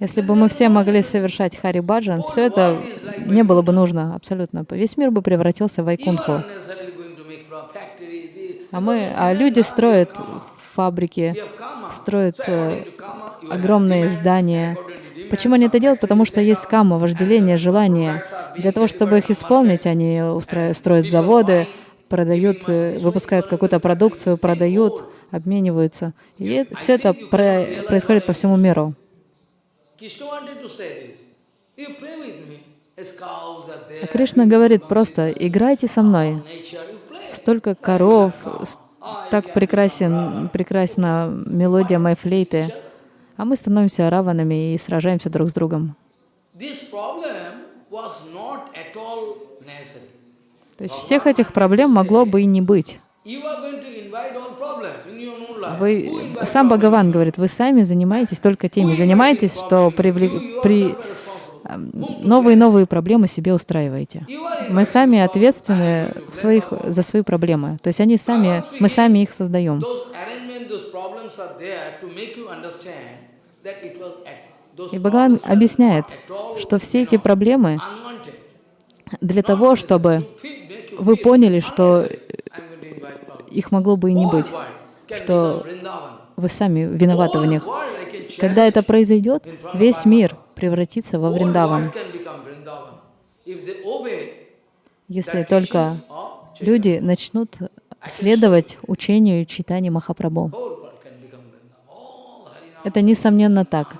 Если бы мы все могли совершать Хари Баджан, все это не было бы нужно абсолютно. Весь мир бы превратился в Айкунху. А мы, а люди строят фабрики, строят э, огромные здания, Почему они это делают? Потому что есть кама, вожделение, желание. Для того, чтобы их исполнить, они строят заводы, продают, э, выпускают какую-то продукцию, продают, обмениваются. И все это происходит по всему миру. Кришна говорит просто, играйте со мной. Столько коров, так прекрасен, прекрасна мелодия моей флейты а мы становимся раванами и сражаемся друг с другом. То есть всех этих проблем могло бы и не быть. Вы, сам Бхагаван говорит, вы сами занимаетесь только теми, занимаетесь, что привлек, при, эм, новые новые проблемы себе устраиваете. Мы сами ответственны в своих, за свои проблемы. То есть они сами, мы сами их создаем. И Бхагаван объясняет, что все эти проблемы для того, чтобы вы поняли, что их могло бы и не быть, что вы сами виноваты в них. Когда это произойдет, весь мир превратится во Вриндаван. Если только люди начнут следовать учению читания Махапрабху. Это несомненно так.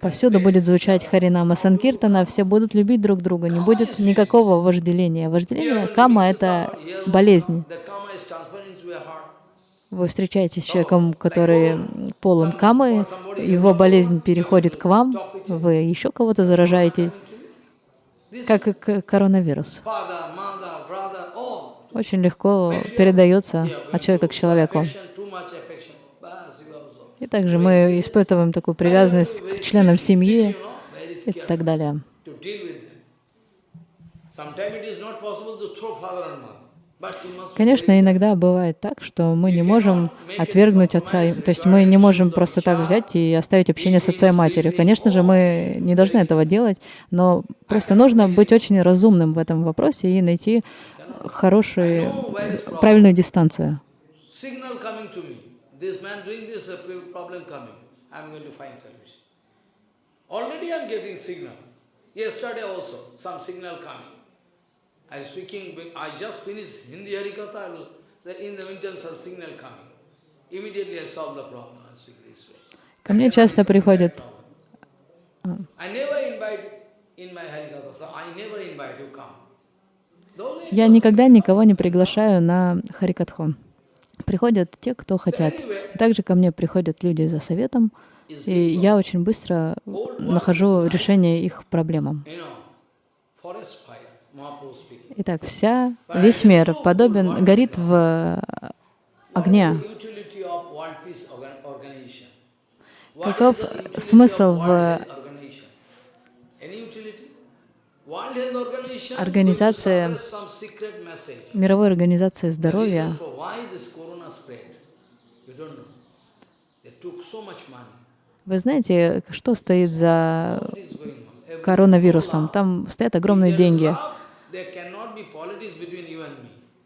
Повсюду будет звучать Харинама Санкиртана, все будут любить друг друга, не будет никакого вожделения. Вожделение, кама — это болезнь. Вы встречаетесь с человеком, который полон камы, его болезнь переходит к вам, вы еще кого-то заражаете, как коронавирус. Очень легко передается от человека к человеку. И также мы испытываем такую привязанность к членам семьи и так далее. Конечно, иногда бывает так, что мы не можем отвергнуть отца, то есть мы не можем просто так взять и оставить общение с отцом и матерью. Конечно же, мы не должны этого делать, но просто нужно быть очень разумным в этом вопросе и найти хорошую, правильную дистанцию. Already I'm getting signal. Yesterday also, some signal coming. I speaking, I just finished Hindi Harikatha, I was, in the meantime some signal coming. Immediately I solve the problem. I speak this way. Ко мне часто приходят. Я никогда никого не приглашаю на Харикатху. Приходят те, кто хотят. И также ко мне приходят люди за советом, и я очень быстро нахожу решение их проблемам. Итак, вся, весь мир подобен, горит в огне. Каков смысл в организации, мировой организации здоровья вы знаете, что стоит за коронавирусом? Там стоят огромные деньги.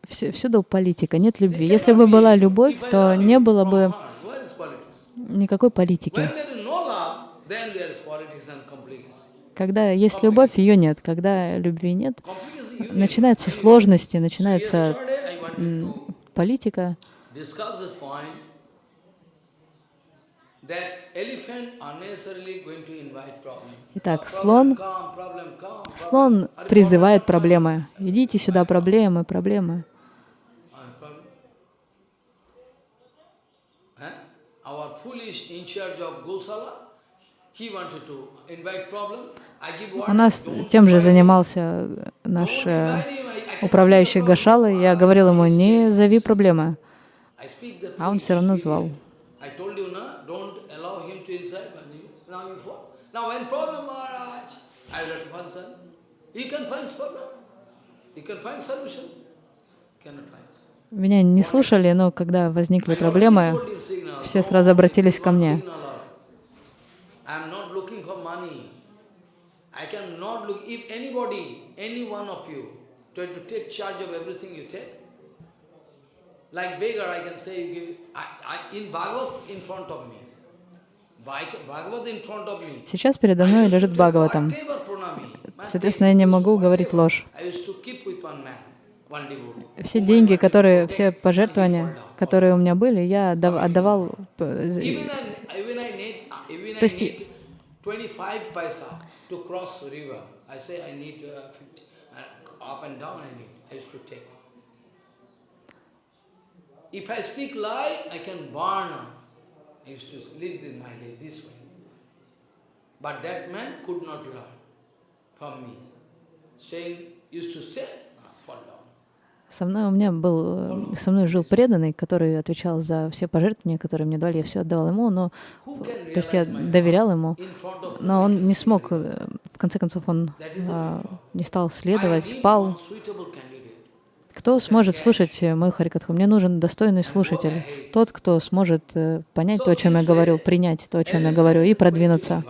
Всюду политика, нет любви. Если бы была любовь, то не было бы никакой политики. Когда есть любовь, ее нет. Когда любви нет, начинаются сложности, начинается политика. Итак, слон, слон призывает проблемы. Идите сюда, проблемы, проблемы. У нас тем же занимался наш э, управляющий Гашала. Я говорил ему, не зови проблемы. А он все равно звал. Меня не слушали, но когда возникли проблемы, все сразу обратились ко мне. I cannot look, if anybody, any one of you, try to take charge of everything you take, like beggar, I can say, you give, I, I, in Bhagavad, in front of me, Сейчас передо мной лежит Бхагаватам. Соответственно, я не могу говорить ложь. Все деньги, которые, все пожертвования, которые у меня были, я отдавал... То есть uh, 50, up and down I need, I used to take. If I speak lie, I can burn. Used to live in my life this way. But that man could not learn from me. Saying, used to say, fall down. Со мной у меня был, со мной жил преданный, который отвечал за все пожертвования, которые мне дали, я все отдавал ему, но, то есть я доверял ему, но он не смог, в конце концов, он а, не стал следовать, пал. Кто сможет слушать мою Харикатху? Мне нужен достойный слушатель. Тот, кто сможет э, понять то, о чем я говорю, принять то, о чем я говорю, и продвинуться.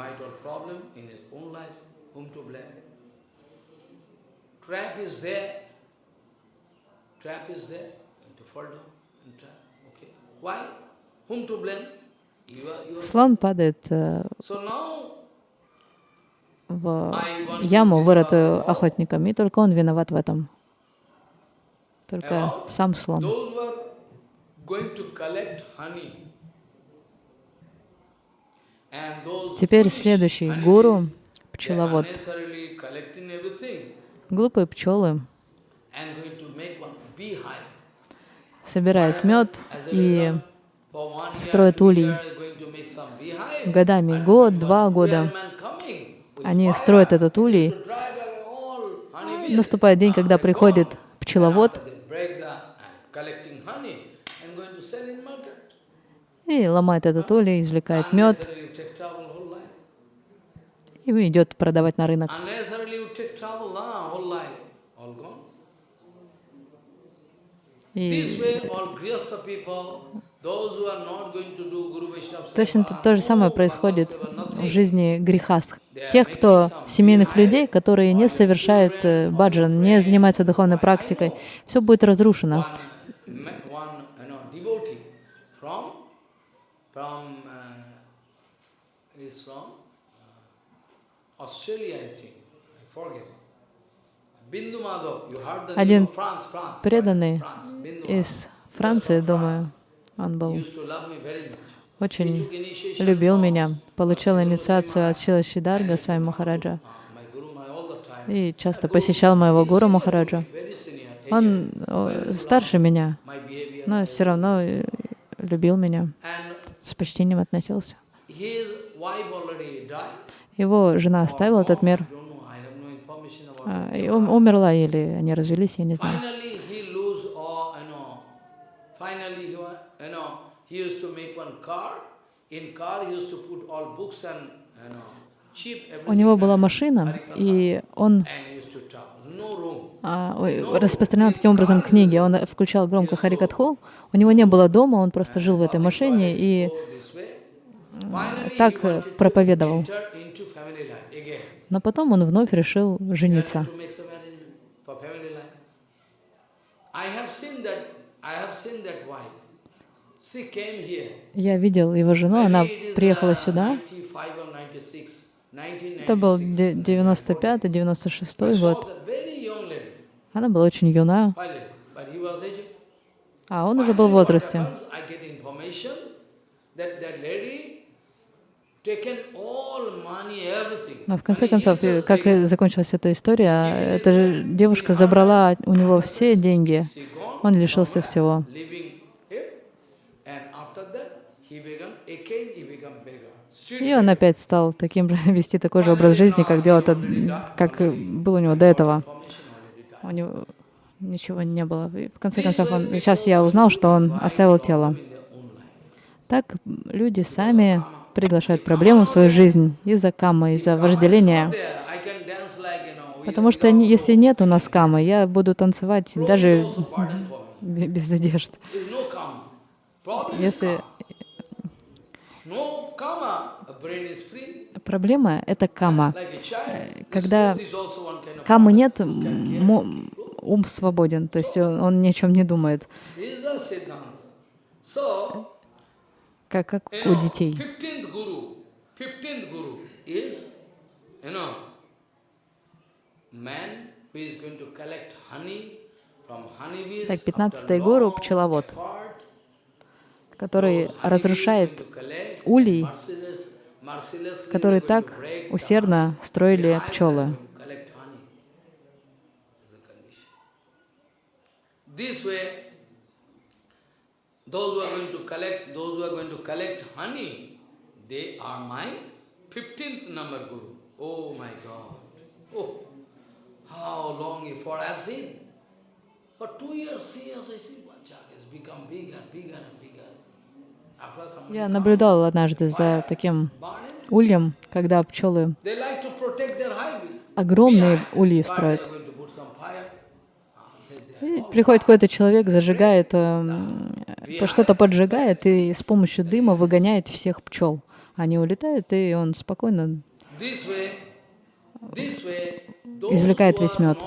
Слон падает э, в яму, вырытую охотником, и только он виноват в этом. Только сам слон. Теперь следующий гуру, пчеловод. Глупые пчелы собирают мед и строят улей годами, год, два года. Они строят этот улей. Наступает день, когда приходит пчеловод и ломает этот улей, извлекает мед. и идет продавать на рынок. И точно то же самое происходит в жизни греха. Тех, кто семейных людей, которые не совершают э, баджан, не занимаются духовной практикой, все будет разрушено. Один преданный из Франции, думаю, он был очень любил меня, получил инициацию от Шила Шидарга, свами Махараджа, и часто посещал моего гуру Махараджа. Он старше меня, но все равно любил меня, с почтением относился. Его жена оставила этот мир, а, и умерла или они развелись, я не знаю. У него была машина, и он а, распространял таким образом книги. Он включал громко Харикатху. У него не было дома, он просто жил в этой машине и так проповедовал. Но потом он вновь решил жениться. Я видел его жену, она приехала сюда. Это был 95-96 год. Она была очень юна, а он уже был в возрасте. Но в конце концов, как закончилась эта история, эта же девушка забрала у него все деньги, он лишился всего. И он опять стал таким же, вести такой же образ жизни, как делал как был у него до этого. У него ничего не было. И в конце концов, он, сейчас я узнал, что он оставил тело. Так люди сами приглашают проблему в свою жизнь из-за камы, из-за вожделения. Потому что если нет у нас камы, я буду танцевать даже без одежд. Если Проблема — это кама. Когда камы нет, ум свободен, то есть он, он ни о чем не думает. Как, как у детей. Так, пятнадцатый гуру — пчеловод который разрушает улей, который так усердно строили пчелы. those who are going to collect, those who are going to collect honey, they are my 15th number guru. Oh my God. Oh, how long effort I've seen. For two years, three years, I see Vajak has become bigger, bigger and bigger. Я наблюдал однажды за таким ульем, когда пчелы огромные ульи строят. И приходит какой-то человек, зажигает, э, что-то поджигает и с помощью дыма выгоняет всех пчел. Они улетают, и он спокойно извлекает весь мед.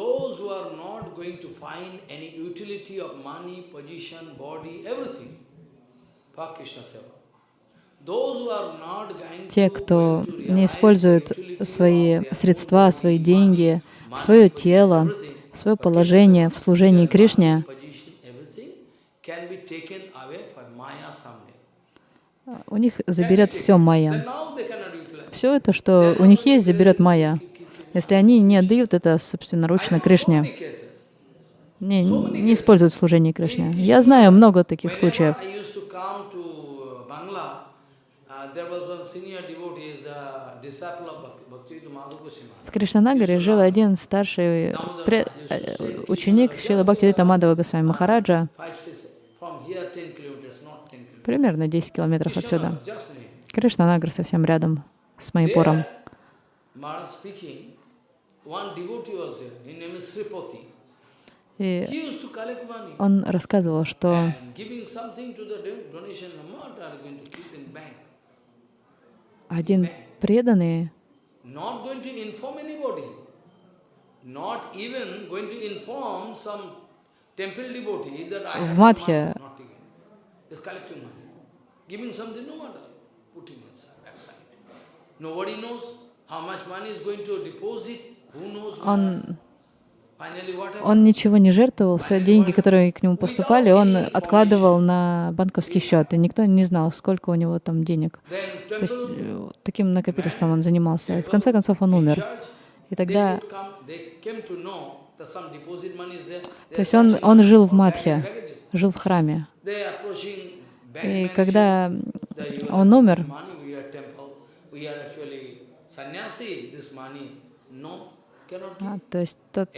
Those who are not going to find any utility of money, position, body, everything for Krishna Seva. Те, кто не использует свои средства, свои деньги, свое тело, свое положение в служении Кришне, у них заберет все майя. Все это, что у них есть, заберет майя. Если они не отдают это собственноручно Кришне, не, не используют служение Кришне. Я знаю много таких случаев. В Кришнанагаре жил один старший пре, э, ученик Шила Бхактивита Мадава Госвами Махараджа, примерно 10 километров отсюда. Кришнанагар совсем рядом с Майпуром. И он рассказывал, что один преданный в Мадхе он он ничего не жертвовал, все деньги, которые к нему поступали, он откладывал на банковский счет, и никто не знал, сколько у него там денег. То есть э, таким накопительством он занимался. И в конце концов он умер. И тогда... То есть он, он жил в Мадхе, жил в храме. И когда он умер, то есть тот,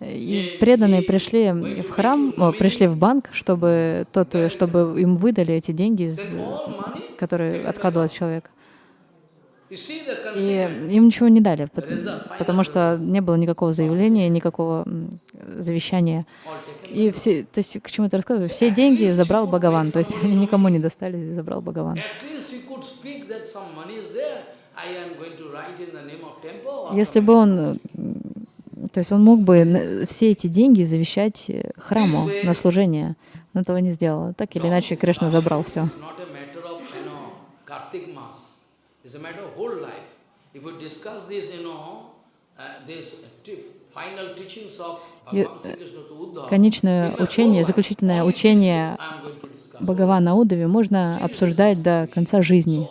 и преданные пришли в храм, о, пришли в банк, чтобы, тот, чтобы им выдали эти деньги, которые откладывал человек. И им ничего не дали, потому что не было никакого заявления, никакого завещания. И все, то есть, к чему это рассказываю, все деньги забрал Бхагаван, то есть они никому не достались, забрал Бхагаван. Если бы он, то есть он мог бы все эти деньги завещать э, храму на служение, но этого не сделал. Так или иначе, Кришна забрал все. И, э, конечное учение, заключительное учение Бхагавана Удови можно обсуждать до конца жизни.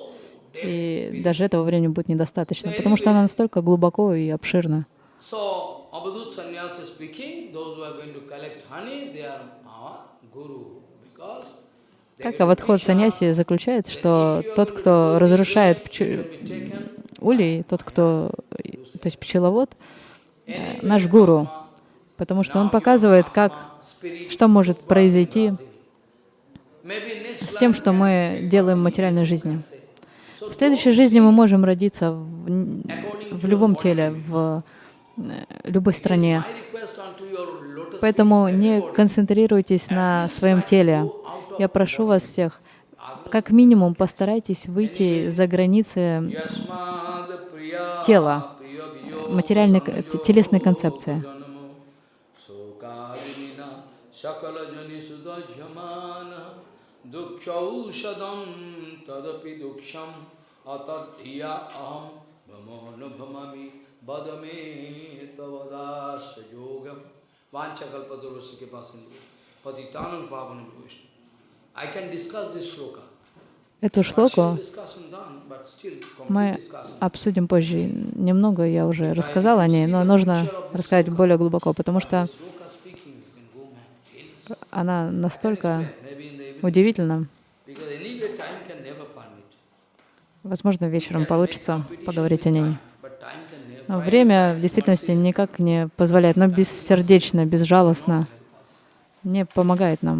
И даже этого времени будет недостаточно, потому что она настолько глубоко и обширна. Как Авадхот Саньяси заключает, что тот, кто разрушает пчел... улей, тот, кто, то есть пчеловод, э, наш гуру, потому что он показывает, как, что может произойти с тем, что мы делаем в материальной жизни. В следующей жизни мы можем родиться в, в любом теле, в э, любой стране. Поэтому не концентрируйтесь на своем теле. Я прошу вас всех, как минимум постарайтесь выйти за границы тела, материальной, телесной концепции. Дукшаушадам тадапи дукшам Atat hiya aham brahmano brahmami badame tavadas yogam vanchakalpatarosya kipasindu patitanam pavanam vishnu. I can discuss this shloka. Эту шлоку мы обсудим позже. Немного я уже рассказал о ней, но нужно рассказать более глубоко, потому что она настолько удивительна. Возможно, вечером получится поговорить о ней. Но время в действительности никак не позволяет, но бессердечно, безжалостно не помогает нам.